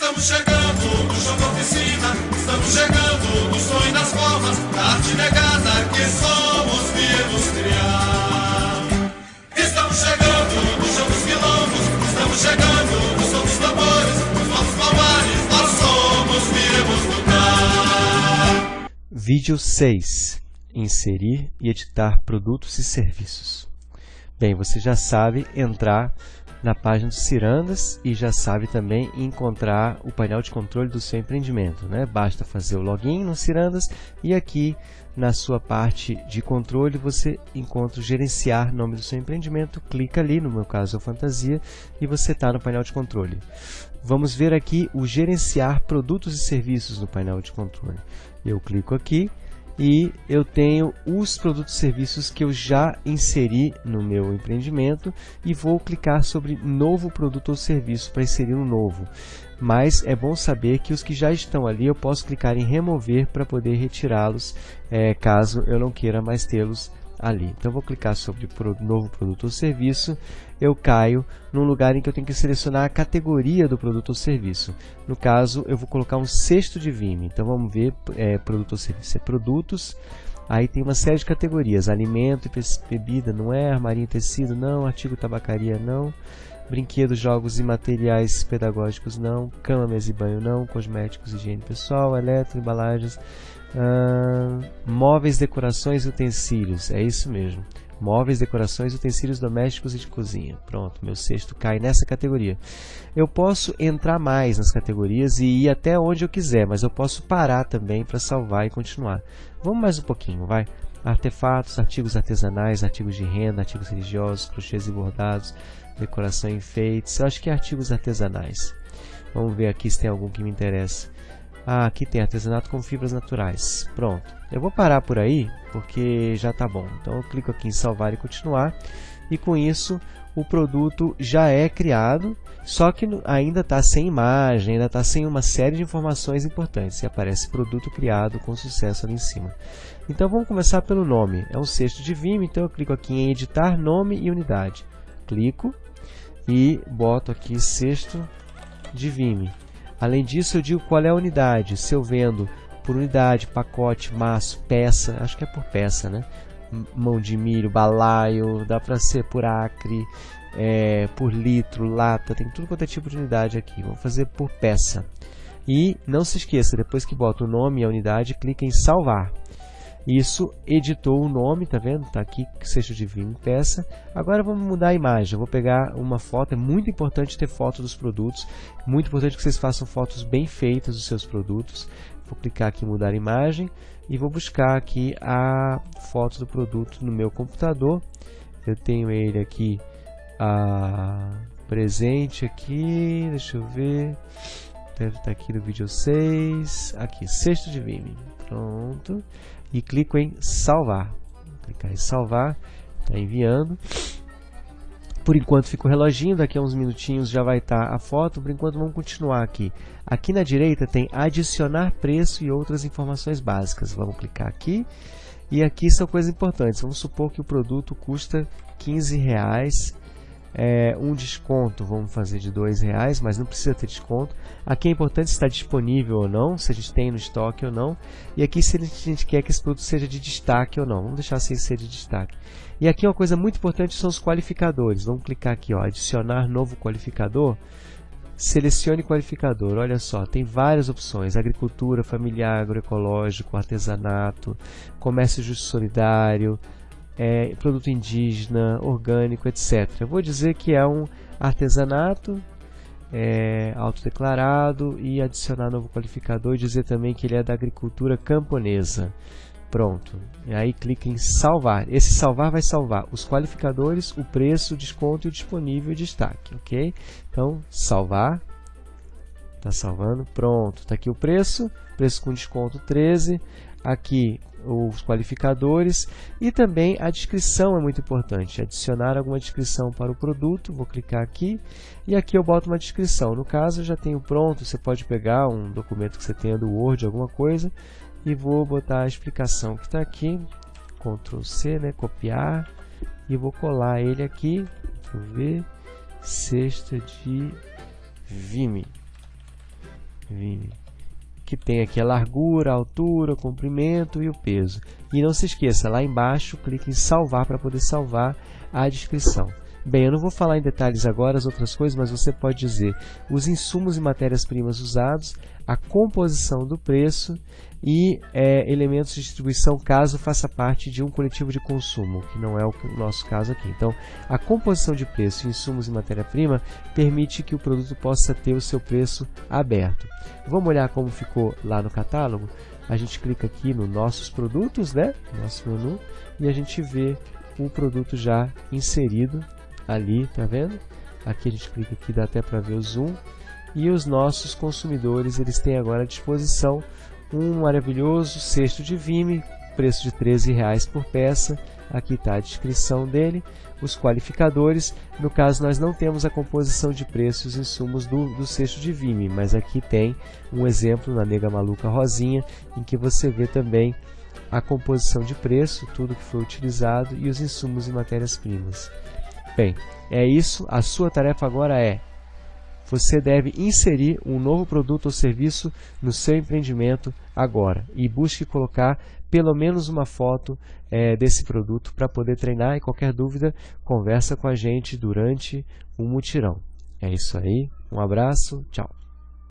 Estamos chegando no chão da oficina, estamos chegando no sonho das formas, da arte negada que somos viemos criar. Estamos chegando no chão dos quilombos, estamos chegando no som dos tambores, nos nossos palmares, nós somos viemos lutar. Vídeo 6. Inserir e editar produtos e serviços. Bem, você já sabe entrar na página do Cirandas e já sabe também encontrar o painel de controle do seu empreendimento. Né? Basta fazer o login no Cirandas e aqui na sua parte de controle você encontra o gerenciar nome do seu empreendimento, clica ali, no meu caso é Fantasia, e você está no painel de controle. Vamos ver aqui o gerenciar produtos e serviços no painel de controle. Eu clico aqui e eu tenho os produtos e serviços que eu já inseri no meu empreendimento e vou clicar sobre novo produto ou serviço para inserir um novo. Mas é bom saber que os que já estão ali eu posso clicar em remover para poder retirá-los é, caso eu não queira mais tê-los ali. Então vou clicar sobre novo produto ou serviço, eu caio num lugar em que eu tenho que selecionar a categoria do produto ou serviço. No caso, eu vou colocar um cesto de Vime. Então vamos ver é, produto ou serviço. É produtos, aí tem uma série de categorias, alimento e bebida, não é, armarinho e tecido, não, artigo tabacaria, não, brinquedos, jogos e materiais pedagógicos, não, cama, mesa e banho, não, cosméticos, higiene pessoal, eletro, embalagens, Móveis, decorações e utensílios. É isso mesmo. Móveis, decorações, utensílios domésticos e de cozinha. Pronto, meu sexto cai nessa categoria. Eu posso entrar mais nas categorias e ir até onde eu quiser, mas eu posso parar também para salvar e continuar. Vamos mais um pouquinho, vai. Artefatos, artigos artesanais, artigos de renda, artigos religiosos, crochês e bordados, decoração e enfeites. Eu acho que é artigos artesanais. Vamos ver aqui se tem algum que me interessa. Ah, aqui tem artesanato com fibras naturais. Pronto. Eu vou parar por aí, porque já está bom. Então eu clico aqui em salvar e continuar. E com isso o produto já é criado, só que ainda está sem imagem, ainda está sem uma série de informações importantes. E aparece produto criado com sucesso ali em cima. Então vamos começar pelo nome. É um cesto de Vime, então eu clico aqui em editar nome e unidade. Clico e boto aqui cesto de Vime. Além disso, eu digo qual é a unidade. Se eu vendo por unidade, pacote, maço, peça, acho que é por peça, né? Mão de milho, balaio, dá para ser por acre, é, por litro, lata, tem tudo quanto é tipo de unidade aqui. Vamos fazer por peça. E não se esqueça, depois que bota o nome e a unidade, clica em salvar. Isso editou o nome, tá vendo? Tá aqui, Sexto Divino Peça. Agora vamos mudar a imagem. Eu vou pegar uma foto, é muito importante ter foto dos produtos. Muito importante que vocês façam fotos bem feitas dos seus produtos. Vou clicar aqui em mudar imagem e vou buscar aqui a foto do produto no meu computador. Eu tenho ele aqui a presente aqui, deixa eu ver. Deve estar aqui no vídeo 6. Aqui, sexto de Vime. Pronto e clico em salvar. Vou clicar em salvar, está enviando. Por enquanto fica o reloginho, daqui a uns minutinhos já vai estar tá a foto, por enquanto vamos continuar aqui. Aqui na direita tem adicionar preço e outras informações básicas. Vamos clicar aqui. E aqui são coisas importantes. Vamos supor que o produto custa 15 reais é, um desconto, vamos fazer de dois reais, mas não precisa ter desconto. Aqui é importante se está disponível ou não, se a gente tem no estoque ou não. E aqui se a gente quer que esse produto seja de destaque ou não. Vamos deixar sem ser de destaque. E aqui uma coisa muito importante são os qualificadores. Vamos clicar aqui, ó, adicionar novo qualificador. Selecione qualificador. Olha só, tem várias opções: agricultura, familiar, agroecológico, artesanato, comércio justo solidário, é, produto indígena, orgânico, etc. Eu vou dizer que é um artesanato é, autodeclarado e adicionar novo qualificador e dizer também que ele é da agricultura camponesa. Pronto. E aí clica em salvar. Esse salvar vai salvar os qualificadores, o preço, o desconto e o disponível e destaque. Ok? Então, salvar. Está salvando. Pronto. Está aqui o preço. Preço com desconto 13. Aqui os qualificadores e também a descrição é muito importante. Adicionar alguma descrição para o produto, vou clicar aqui e aqui eu boto uma descrição. No caso, eu já tenho pronto, você pode pegar um documento que você tenha do Word, alguma coisa, e vou botar a explicação que está aqui, Ctrl C, né, copiar, e vou colar ele aqui, deixa ver, cesta de Vime. Vime, que tem aqui a largura, a altura, o comprimento e o peso. E não se esqueça, lá embaixo, clique em salvar para poder salvar a descrição. Bem, eu não vou falar em detalhes agora as outras coisas, mas você pode dizer os insumos e matérias-primas usados, a composição do preço e é, elementos de distribuição caso faça parte de um coletivo de consumo, que não é o nosso caso aqui. Então, a composição de preço, insumos e matéria-prima permite que o produto possa ter o seu preço aberto. Vamos olhar como ficou lá no catálogo? A gente clica aqui no nossos produtos, né? Nosso menu, e a gente vê o produto já inserido ali, tá vendo? Aqui a gente clica aqui, dá até para ver o zoom. E os nossos consumidores, eles têm agora à disposição um maravilhoso cesto de Vime, preço de 13 reais por peça. Aqui está a descrição dele, os qualificadores. No caso, nós não temos a composição de preços e insumos do, do cesto de Vime, mas aqui tem um exemplo na Nega Maluca Rosinha, em que você vê também a composição de preço, tudo que foi utilizado e os insumos e matérias-primas. Bem, é isso. A sua tarefa agora é você deve inserir um novo produto ou serviço no seu empreendimento agora e busque colocar pelo menos uma foto é, desse produto para poder treinar e qualquer dúvida conversa com a gente durante o mutirão. É isso aí, um abraço, tchau.